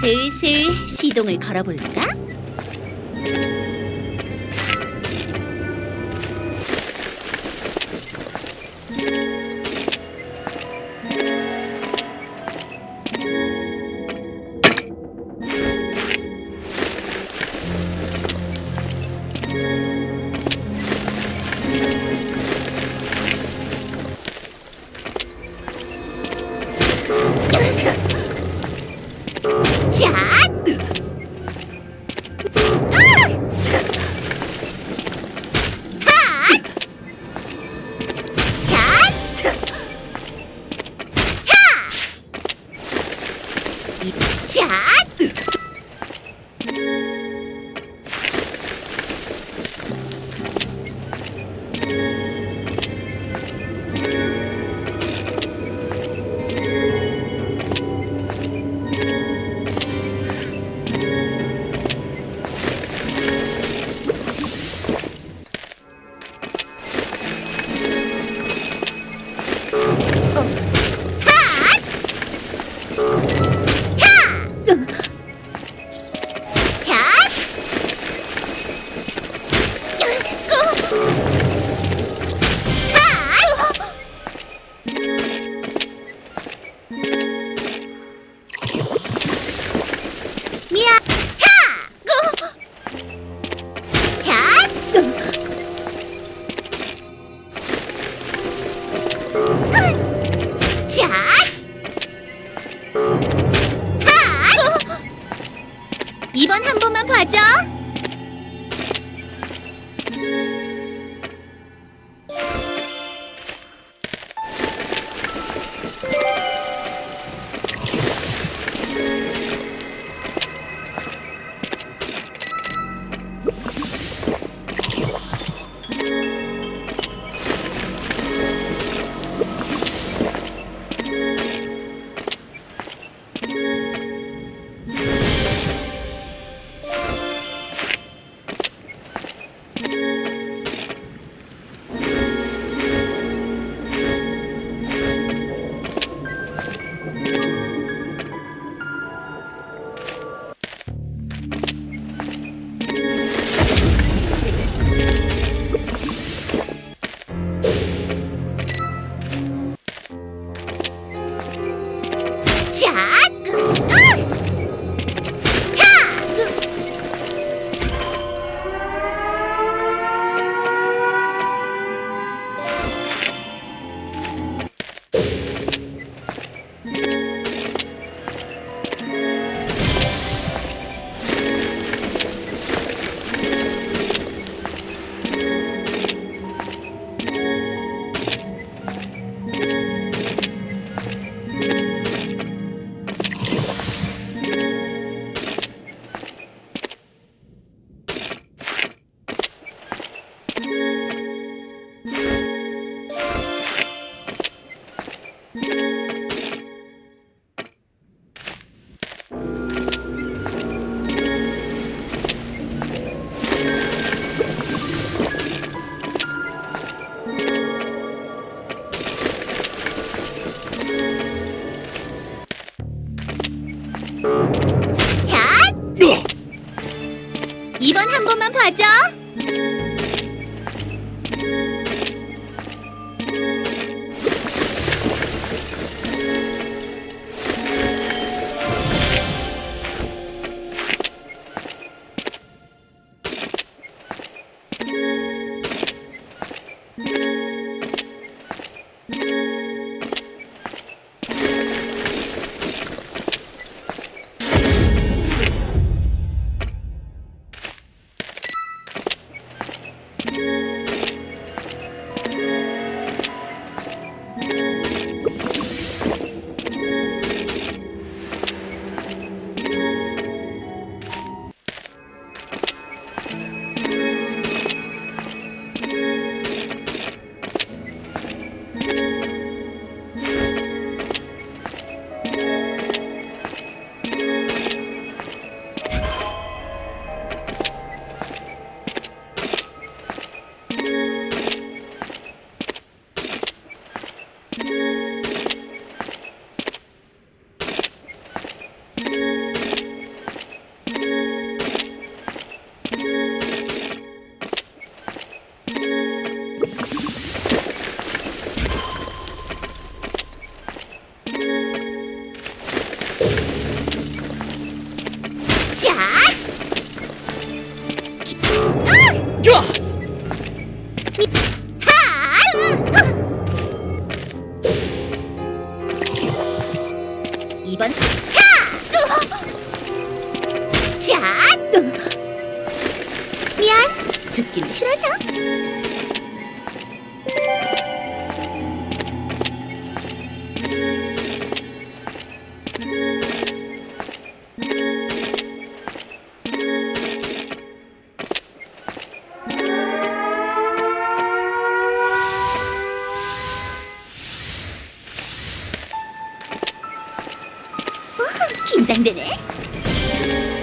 슬슬 시동을 걸어볼까? 이번 한 번만 봐줘. 긴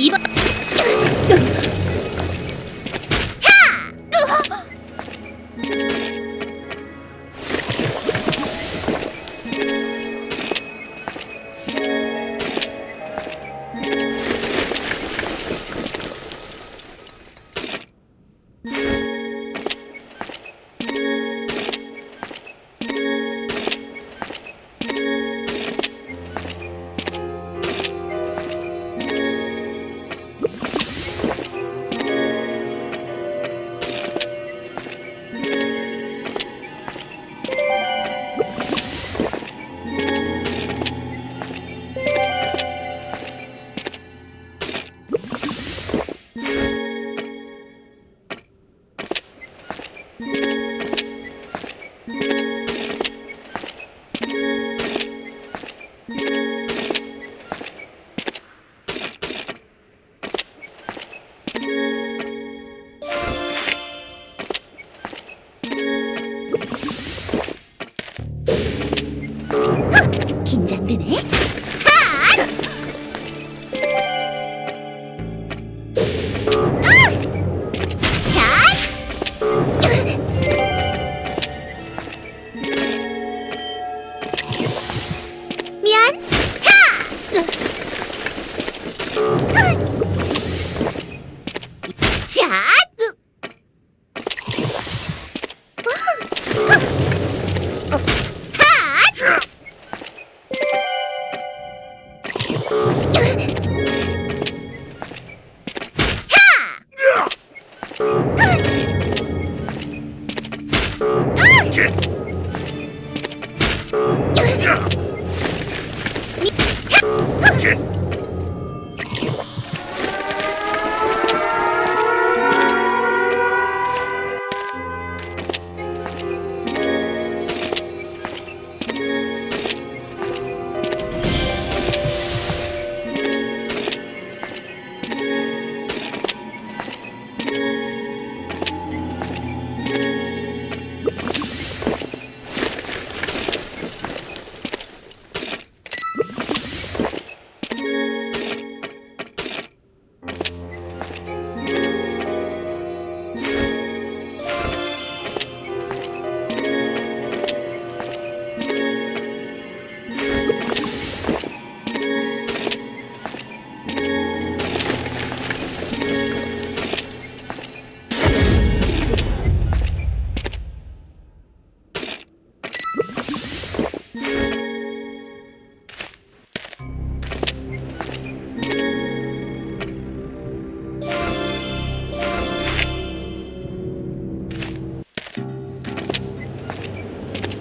2번 자!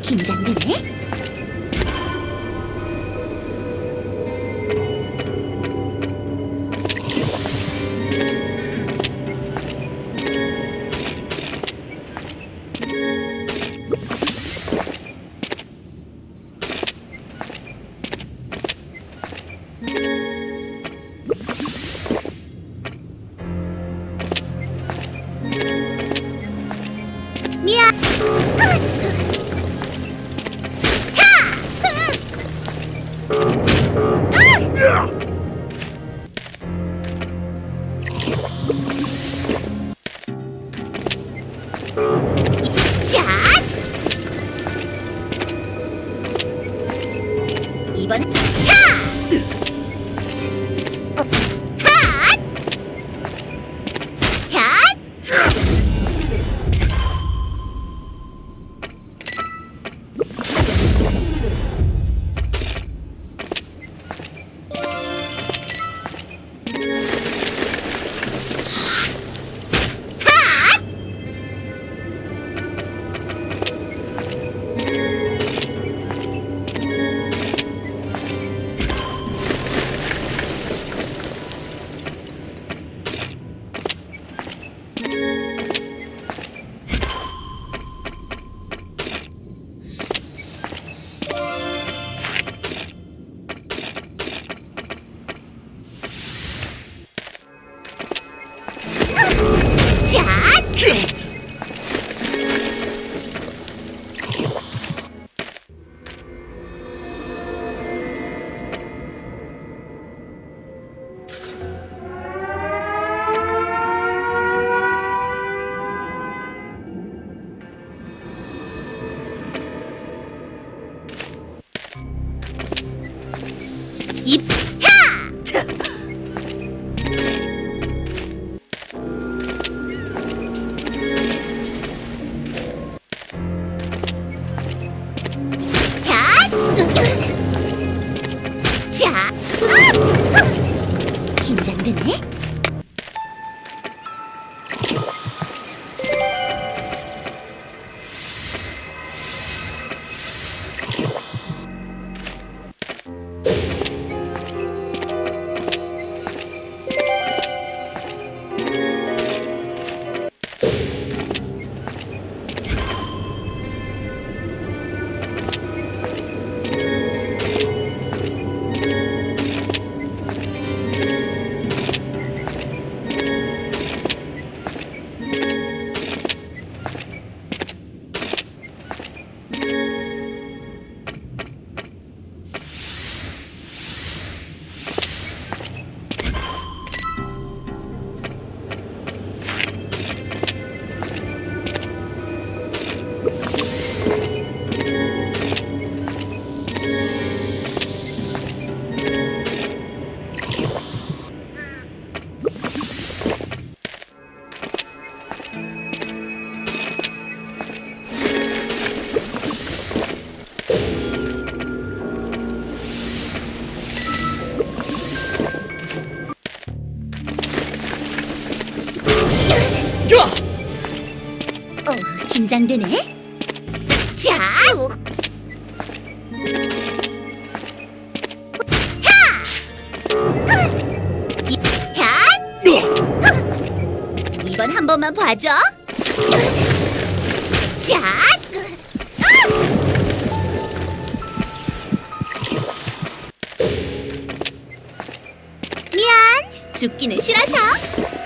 긴장되네. 이 긴장되네? 긴장되네? 자! 하! 이번 한 번만 봐줘. 자! 미안, 죽기는 싫어서.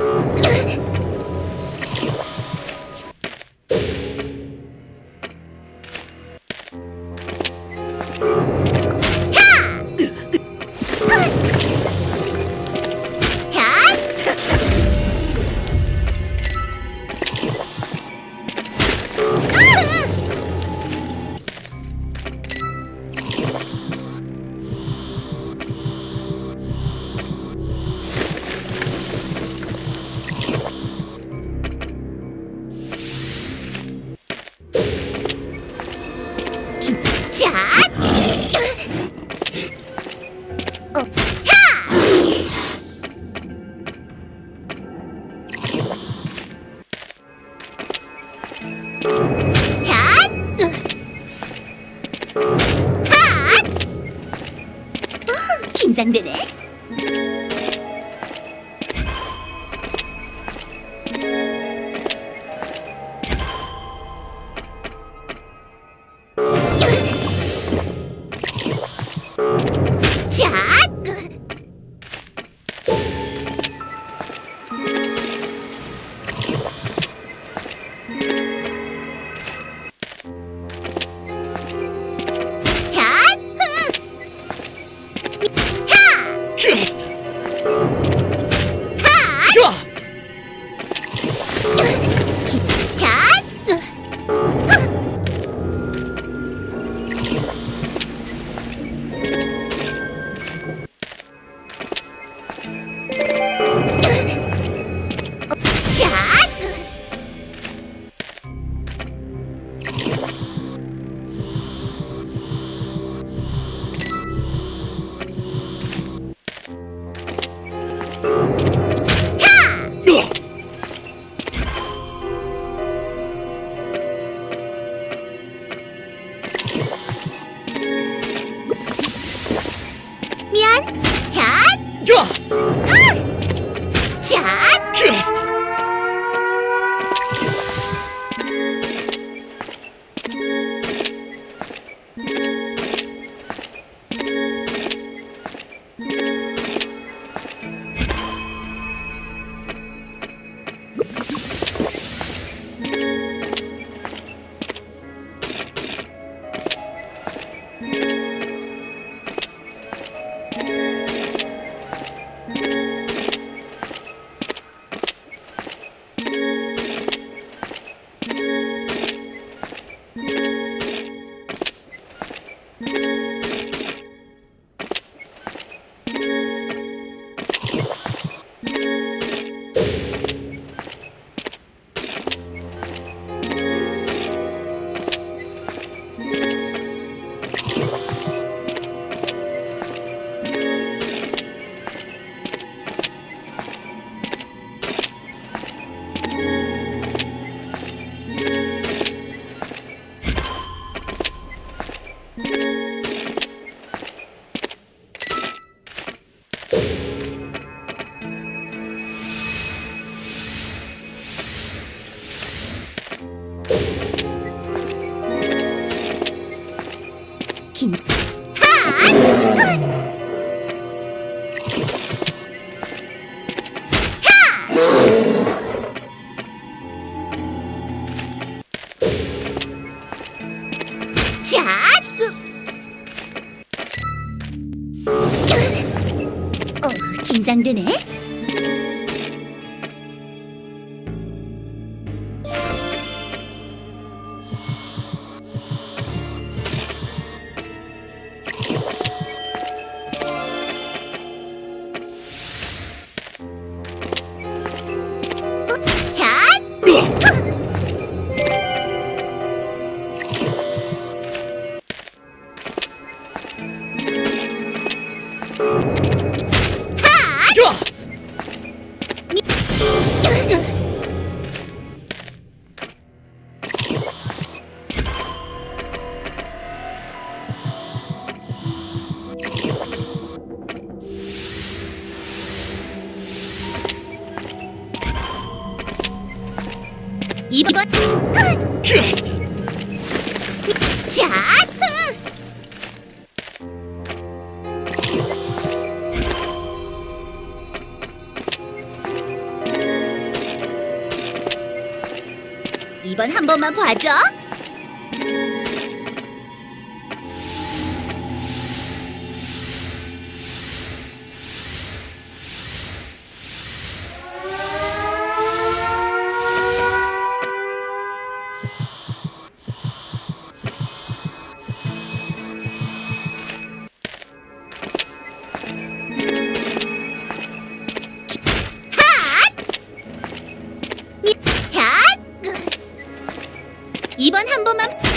Thank you. 긴장되네. 어, 긴장되네. 2번 자 이번 한 번만 봐줘. 이번 한 번만